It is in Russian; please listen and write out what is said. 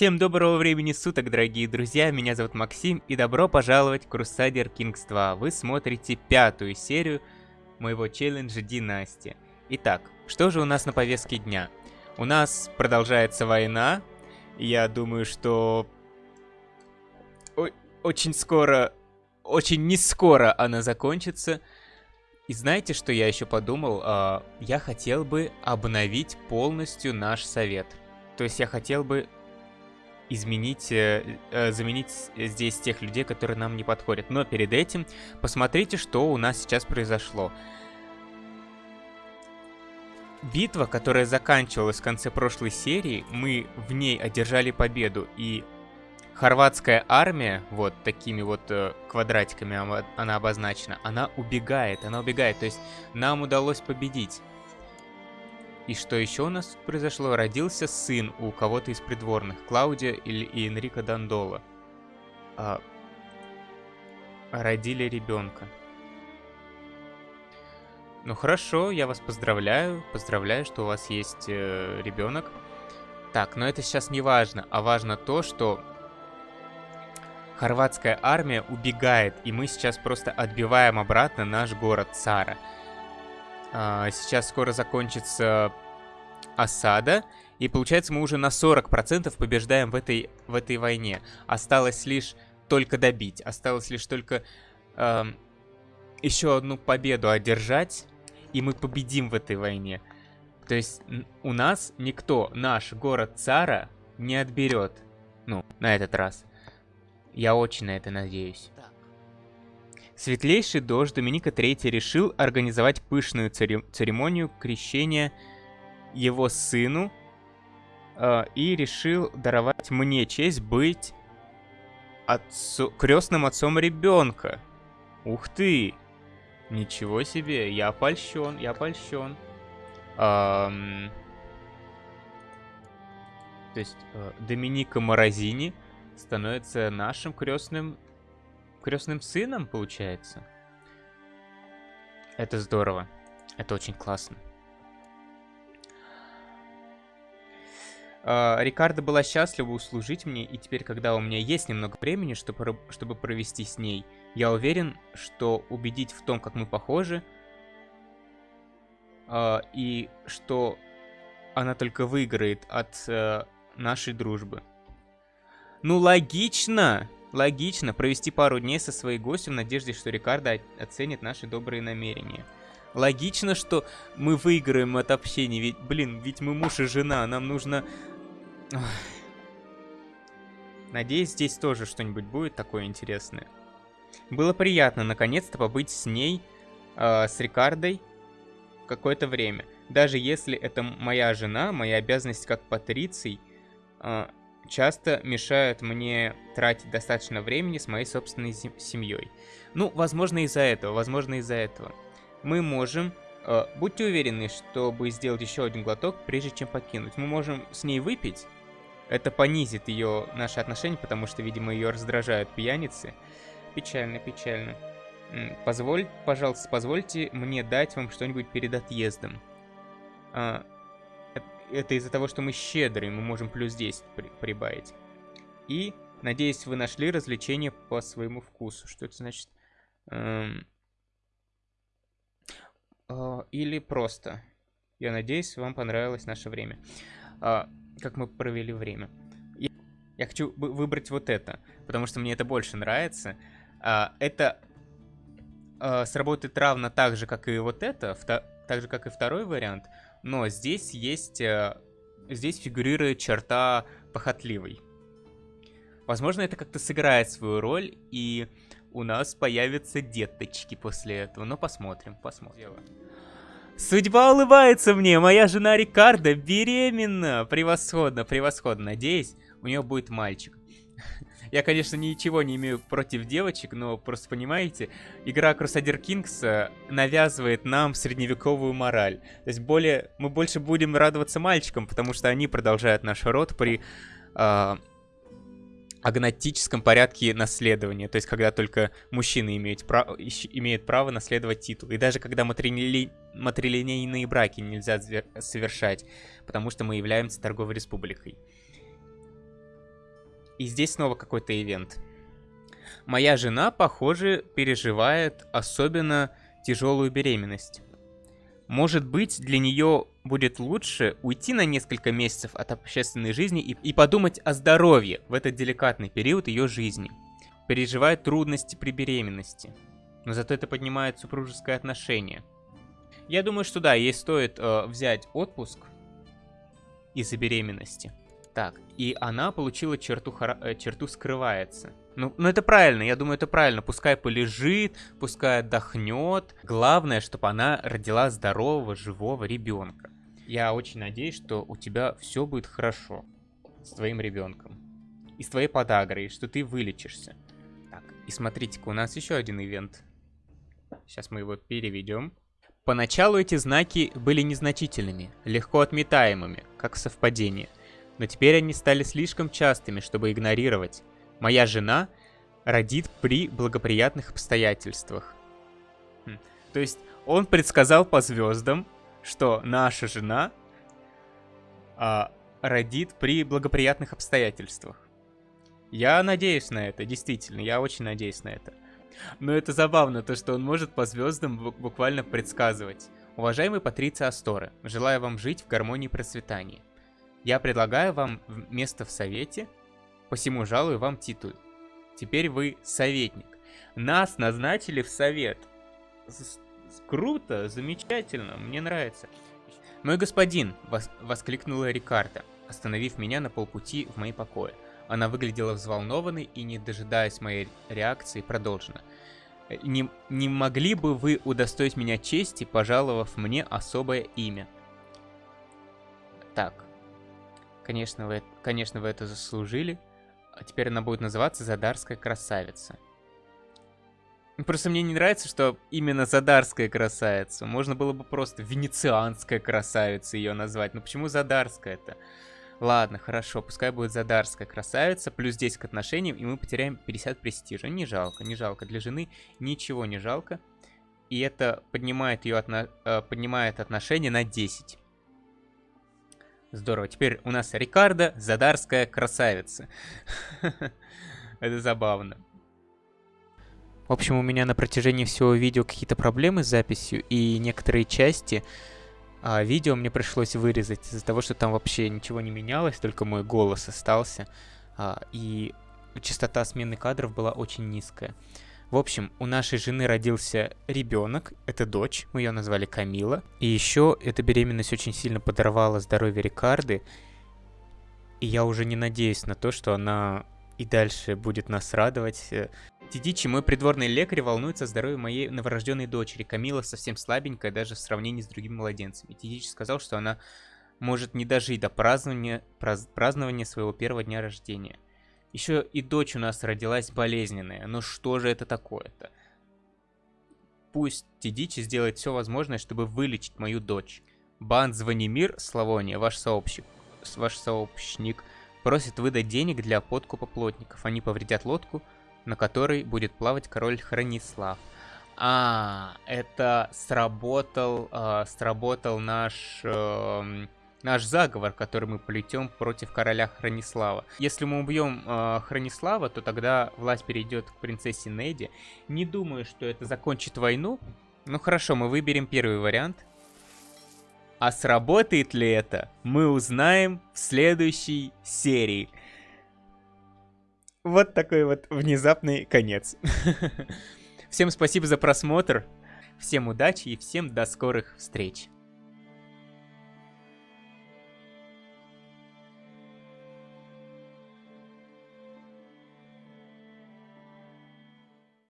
Всем доброго времени суток, дорогие друзья, меня зовут Максим, и добро пожаловать в Crusader Kings 2. Вы смотрите пятую серию моего челленджа Династия. Итак, что же у нас на повестке дня? У нас продолжается война, я думаю, что... Очень скоро, очень не скоро она закончится. И знаете, что я еще подумал? А, я хотел бы обновить полностью наш совет. То есть я хотел бы изменить, э, э, заменить здесь тех людей, которые нам не подходят. Но перед этим посмотрите, что у нас сейчас произошло. Битва, которая заканчивалась в конце прошлой серии, мы в ней одержали победу, и хорватская армия, вот такими вот э, квадратиками она обозначена, она убегает, она убегает, то есть нам удалось победить. И что еще у нас произошло? Родился сын у кого-то из придворных, Клаудия или и Энрико Дандола. А, родили ребенка. Ну хорошо, я вас поздравляю. Поздравляю, что у вас есть э, ребенок. Так, но это сейчас не важно, а важно то, что хорватская армия убегает, и мы сейчас просто отбиваем обратно наш город Цара. А, сейчас скоро закончится осада, и получается мы уже на 40% побеждаем в этой, в этой войне. Осталось лишь только добить, осталось лишь только э, еще одну победу одержать, и мы победим в этой войне. То есть у нас никто наш город Цара не отберет. Ну, на этот раз. Я очень на это надеюсь. Светлейший дождь Доминика III решил организовать пышную церемонию крещения его сыну э, и решил даровать мне честь быть отцу, крестным отцом ребенка. Ух ты! Ничего себе, я польщен, я польщен. Эм... То есть э, Доминика Морозини становится нашим крестным крестным сыном, получается. Это здорово. Это очень классно. Uh, Рикардо была счастлива услужить мне, и теперь, когда у меня есть немного времени, чтобы, провести с ней, я уверен, что убедить в том, как мы похожи, uh, и что она только выиграет от uh, нашей дружбы. Ну, логично! Логично провести пару дней со своей гостем в надежде, что Рикардо оценит наши добрые намерения. Логично, что мы выиграем от общения, ведь, блин, ведь мы муж и жена, нам нужно... Надеюсь, здесь тоже что-нибудь будет такое интересное. Было приятно, наконец-то, побыть с ней, э, с Рикардой, какое-то время. Даже если это моя жена, моя обязанность как патриций, э, часто мешают мне тратить достаточно времени с моей собственной семьей. Ну, возможно из-за этого, возможно из-за этого. Мы можем... Э, будьте уверены, чтобы сделать еще один глоток, прежде чем покинуть. Мы можем с ней выпить. Это понизит ее наши отношения, потому что, видимо, ее раздражают пьяницы. Печально, печально. Позволь, пожалуйста, позвольте мне дать вам что-нибудь перед отъездом. А, это из-за того, что мы щедрые, мы можем плюс 10 при прибавить. И, надеюсь, вы нашли развлечение по своему вкусу. Что это значит? Эм... Э, или просто. Я надеюсь, вам понравилось наше время. Э, как мы провели время. Я, я хочу выбрать вот это, потому что мне это больше нравится. Э, это э, сработает равно так же, как и вот это, так же, как и второй вариант, но здесь есть... Э, здесь фигурирует черта похотливый. Возможно, это как-то сыграет свою роль, и у нас появятся деточки после этого. Но посмотрим, посмотрим. Судьба улыбается мне, моя жена Рикардо беременна. Превосходно, превосходно. Надеюсь, у нее будет мальчик. Я, конечно, ничего не имею против девочек, но просто понимаете, игра Crusader Kings э, навязывает нам средневековую мораль. То есть более, мы больше будем радоваться мальчикам, потому что они продолжают наш род при э, агнатическом порядке наследования. То есть когда только мужчины имеют, прав... имеют право наследовать титул. И даже когда матрили... матрилинейные браки нельзя совершать, потому что мы являемся торговой республикой. И здесь снова какой-то ивент. Моя жена, похоже, переживает особенно тяжелую беременность. Может быть, для нее будет лучше уйти на несколько месяцев от общественной жизни и, и подумать о здоровье в этот деликатный период ее жизни. Переживает трудности при беременности. Но зато это поднимает супружеское отношение. Я думаю, что да, ей стоит э, взять отпуск из-за беременности. Так, и она получила черту, э, черту скрывается. Ну, ну это правильно, я думаю, это правильно. Пускай полежит, пускай отдохнет. Главное, чтобы она родила здорового, живого ребенка. Я очень надеюсь, что у тебя все будет хорошо с твоим ребенком. И с твоей подагрой, что ты вылечишься. Так, и смотрите-ка, у нас еще один ивент. Сейчас мы его переведем. Поначалу эти знаки были незначительными, легко отметаемыми, как совпадение. Но теперь они стали слишком частыми, чтобы игнорировать. Моя жена родит при благоприятных обстоятельствах. Хм. То есть он предсказал по звездам, что наша жена а, родит при благоприятных обстоятельствах. Я надеюсь на это, действительно, я очень надеюсь на это. Но это забавно, то что он может по звездам буквально предсказывать. Уважаемый Патриция Асторы, желаю вам жить в гармонии и процветании. Я предлагаю вам место в совете посему жалую вам титул. Теперь вы советник. Нас назначили в совет. С Круто, замечательно, мне нравится. «Мой господин!» вос — воскликнула Рикарда, остановив меня на полпути в мои покои. Она выглядела взволнованной и, не дожидаясь моей реакции, продолжена. «Не, не могли бы вы удостоить меня чести, пожаловав мне особое имя?» Так. Конечно, вы, конечно, вы это заслужили. А теперь она будет называться Задарская красавица. Просто мне не нравится, что именно Задарская красавица. Можно было бы просто Венецианская красавица ее назвать. Но почему Задарская-то? Ладно, хорошо, пускай будет Задарская красавица, плюс 10 к отношениям, и мы потеряем 50 престижа. Не жалко, не жалко. Для жены ничего не жалко. И это поднимает ее отно... Э, поднимает отношения на 10. Здорово. Теперь у нас Рикардо, Задарская красавица. Это забавно. В общем, у меня на протяжении всего видео какие-то проблемы с записью, и некоторые части а, видео мне пришлось вырезать из-за того, что там вообще ничего не менялось, только мой голос остался, а, и частота смены кадров была очень низкая. В общем, у нашей жены родился ребенок, это дочь, мы ее назвали Камила. И еще эта беременность очень сильно подорвала здоровье Рикарды. И я уже не надеюсь на то, что она и дальше будет нас радовать. Тидичи, мой придворный лекарь, волнуется о здоровье моей новорожденной дочери. Камила совсем слабенькая даже в сравнении с другими младенцами. Тидичи сказал, что она может не дожить до празднования, празднования своего первого дня рождения. Еще и дочь у нас родилась болезненная. Ну что же это такое-то? Пусть Тидичи сделает все возможное, чтобы вылечить мою дочь. Бан Звонимир, Славония, ваш сообщник, ваш сообщник, просит выдать денег для подкупа плотников. Они повредят лодку, на которой будет плавать король Хранислав. А, это сработал, э, сработал наш... Э, наш заговор, который мы плетем против короля Хронислава. Если мы убьем э, Хронислава, то тогда власть перейдет к принцессе Неди. Не думаю, что это закончит войну. Ну хорошо, мы выберем первый вариант. А сработает ли это, мы узнаем в следующей серии. Вот такой вот внезапный конец. Всем спасибо за просмотр, всем удачи и всем до скорых встреч.